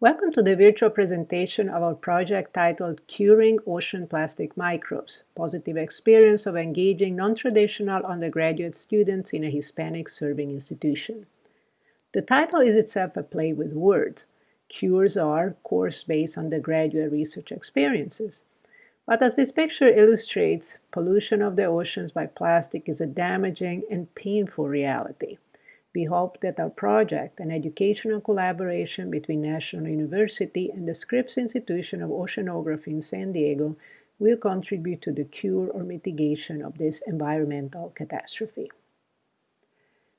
Welcome to the virtual presentation of our project titled Curing Ocean Plastic Microbes, Positive Experience of Engaging Non-Traditional Undergraduate Students in a Hispanic Serving Institution. The title is itself a play with words. Cures are course-based undergraduate research experiences. But as this picture illustrates, pollution of the oceans by plastic is a damaging and painful reality. We hope that our project, an educational collaboration between National University and the Scripps Institution of Oceanography in San Diego, will contribute to the cure or mitigation of this environmental catastrophe.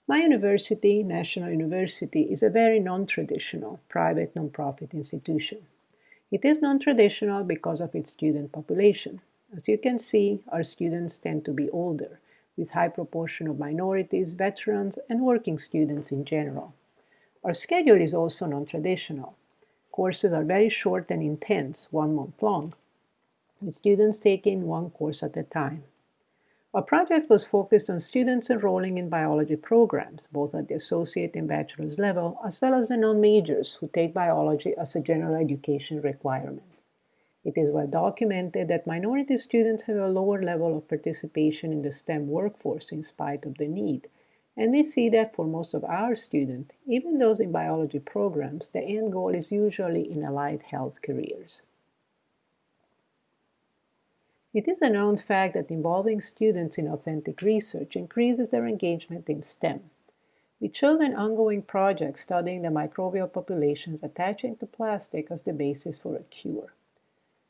My university, National University, is a very non-traditional private nonprofit institution. It is non-traditional because of its student population. As you can see, our students tend to be older, with high proportion of minorities, veterans, and working students in general. Our schedule is also non-traditional. Courses are very short and intense, one month long, with students taking one course at a time. Our project was focused on students enrolling in biology programs, both at the associate and bachelor's level, as well as the non-majors who take biology as a general education requirement. It is well documented that minority students have a lower level of participation in the STEM workforce in spite of the need. And we see that for most of our students, even those in biology programs, the end goal is usually in allied health careers. It is a known fact that involving students in authentic research increases their engagement in STEM. We chose an ongoing project studying the microbial populations attaching to plastic as the basis for a cure.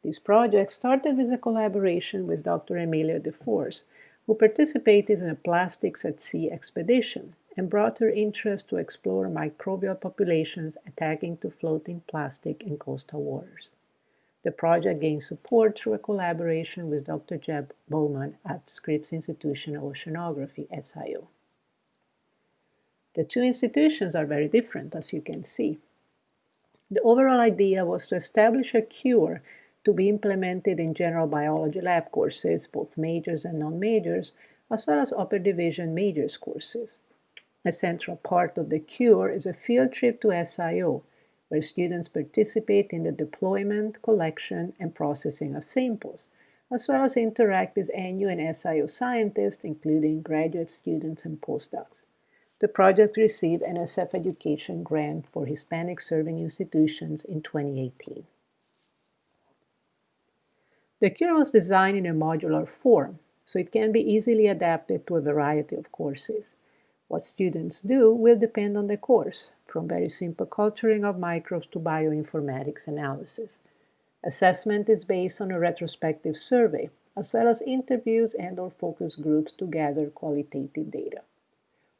This project started with a collaboration with Dr. Emilia DeForce, who participated in a Plastics at Sea expedition and brought her interest to explore microbial populations attacking to floating plastic in coastal waters. The project gained support through a collaboration with Dr. Jeff Bowman at Scripps Institution of Oceanography, SIO. The two institutions are very different, as you can see. The overall idea was to establish a cure to be implemented in general biology lab courses, both majors and non-majors, as well as upper division majors courses. A central part of the cure is a field trip to SIO, where students participate in the deployment, collection, and processing of samples, as well as interact with NU and SIO scientists, including graduate students and postdocs. The project received an Education grant for Hispanic serving institutions in 2018. The cure was designed in a modular form, so it can be easily adapted to a variety of courses. What students do will depend on the course, from very simple culturing of microbes to bioinformatics analysis. Assessment is based on a retrospective survey, as well as interviews and or focus groups to gather qualitative data.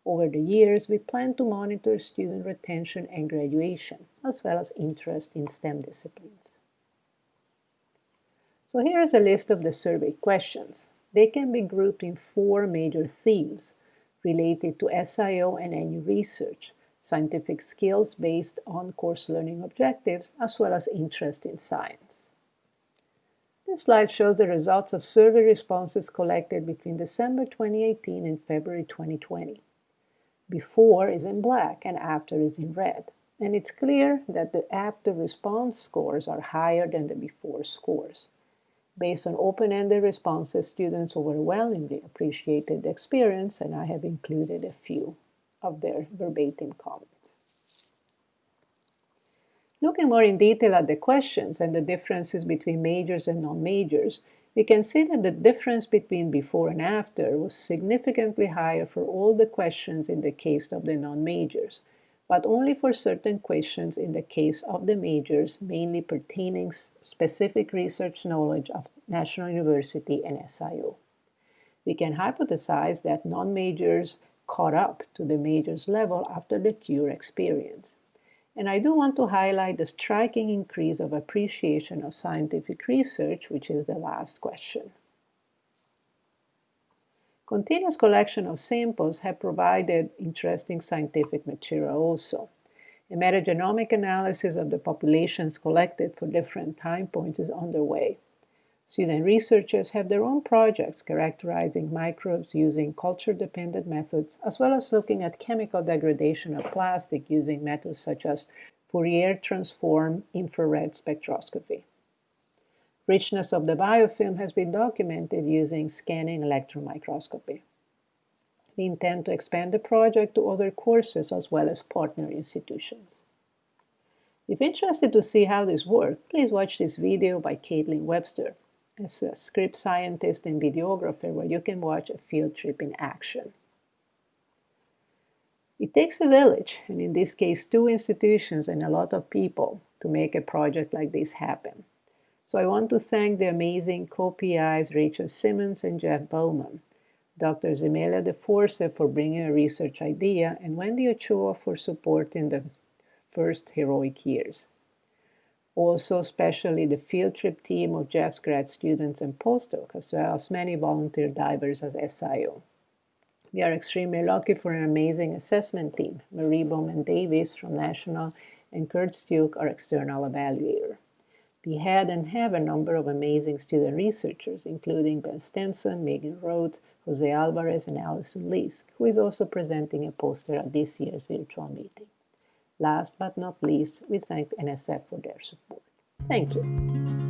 Over the years, we plan to monitor student retention and graduation, as well as interest in STEM disciplines. So here is a list of the survey questions. They can be grouped in four major themes related to SIO and NU research, scientific skills based on course learning objectives, as well as interest in science. This slide shows the results of survey responses collected between December 2018 and February 2020. Before is in black and after is in red. And it's clear that the after response scores are higher than the before scores. Based on open-ended responses, students overwhelmingly appreciated the experience, and I have included a few of their verbatim comments. Looking more in detail at the questions and the differences between majors and non-majors, we can see that the difference between before and after was significantly higher for all the questions in the case of the non-majors, but only for certain questions in the case of the majors, mainly pertaining specific research knowledge of National University and SIO. We can hypothesize that non-majors caught up to the majors level after the CURE experience. And I do want to highlight the striking increase of appreciation of scientific research, which is the last question. Continuous collection of samples have provided interesting scientific material also. A metagenomic analysis of the populations collected for different time points is underway. Student researchers have their own projects characterizing microbes using culture-dependent methods, as well as looking at chemical degradation of plastic using methods such as Fourier transform infrared spectroscopy. Richness of the biofilm has been documented using scanning electron microscopy. We intend to expand the project to other courses as well as partner institutions. If interested to see how this works, please watch this video by Caitlin Webster, as a Scripps scientist and videographer where you can watch a field trip in action. It takes a village, and in this case two institutions and a lot of people, to make a project like this happen. So I want to thank the amazing co-PIs Rachel Simmons and Jeff Bowman, Dr. Zemelia De Force for bringing a research idea, and Wendy Ochoa for supporting the first heroic years. Also, especially the field trip team of Jeff's grad students and postdocs, as well as many volunteer divers as SIO. We are extremely lucky for an amazing assessment team, Marie Bowman Davis from National and Kurt Stuke, our external evaluator. We had and have a number of amazing student researchers, including Ben Stenson, Megan Rhodes, Jose Alvarez, and Allison Lees, who is also presenting a poster at this year's virtual meeting. Last but not least, we thank NSF for their support. Thank you.